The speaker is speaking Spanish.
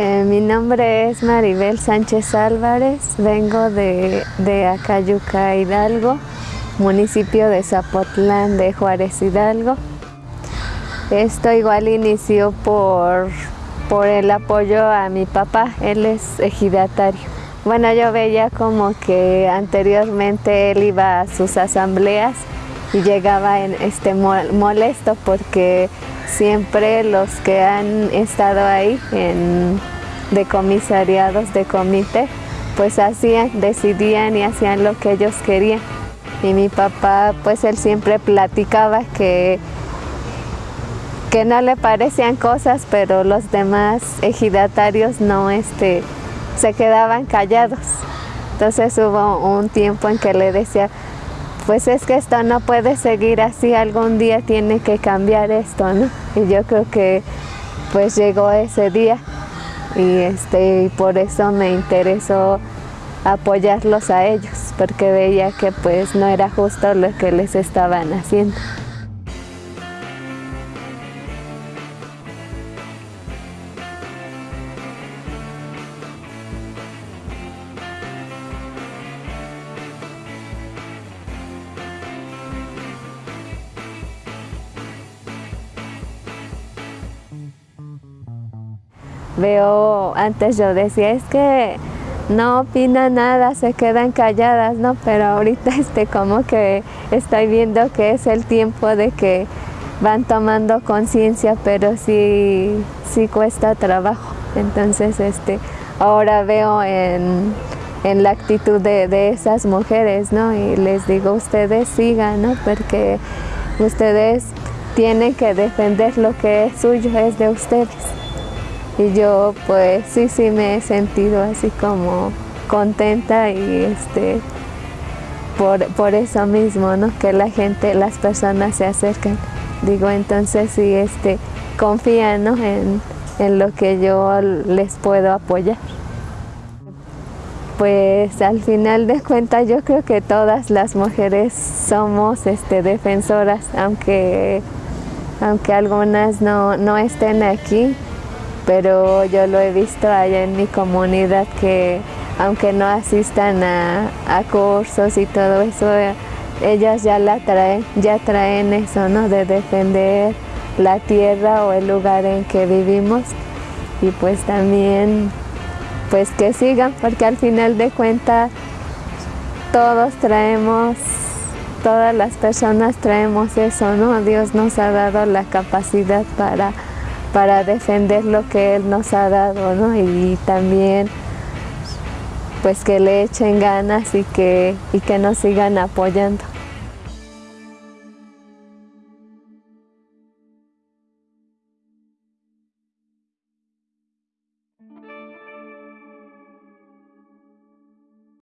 Eh, mi nombre es Maribel Sánchez Álvarez, vengo de, de Acayuca, Hidalgo, municipio de Zapotlán de Juárez, Hidalgo. Esto igual inició por, por el apoyo a mi papá, él es ejidatario. Bueno, yo veía como que anteriormente él iba a sus asambleas y llegaba en este molesto porque siempre los que han estado ahí en, de comisariados, de comité, pues hacían, decidían y hacían lo que ellos querían. Y mi papá, pues él siempre platicaba que, que no le parecían cosas, pero los demás ejidatarios no este, se quedaban callados. Entonces hubo un tiempo en que le decía, pues es que esto no puede seguir así, algún día tiene que cambiar esto, ¿no? Y yo creo que pues llegó ese día y, este, y por eso me interesó apoyarlos a ellos, porque veía que pues no era justo lo que les estaban haciendo. Veo, antes yo decía, es que no opina nada, se quedan calladas, ¿no? Pero ahorita este, como que estoy viendo que es el tiempo de que van tomando conciencia, pero sí, sí cuesta trabajo. Entonces, este, ahora veo en, en la actitud de, de, esas mujeres, ¿no? Y les digo, ustedes sigan, ¿no? Porque ustedes tienen que defender lo que es suyo, es de ustedes. Y yo pues sí, sí me he sentido así como contenta y este por, por eso mismo, ¿no? Que la gente, las personas se acercan. Digo, entonces sí, este, confían ¿no? en, en lo que yo les puedo apoyar. Pues al final de cuentas yo creo que todas las mujeres somos este, defensoras, aunque, aunque algunas no, no estén aquí, pero yo lo he visto allá en mi comunidad que aunque no asistan a, cursos y todo eso, ellas ya la traen, ya traen eso, ¿no? De defender la tierra o el lugar en que vivimos y pues también pues que sigan porque al final de cuentas todos traemos todas las personas traemos eso, ¿no? Dios nos ha dado la capacidad para para defender lo que Él nos ha dado, ¿no? Y también pues que le echen ganas y que, y que nos sigan apoyando.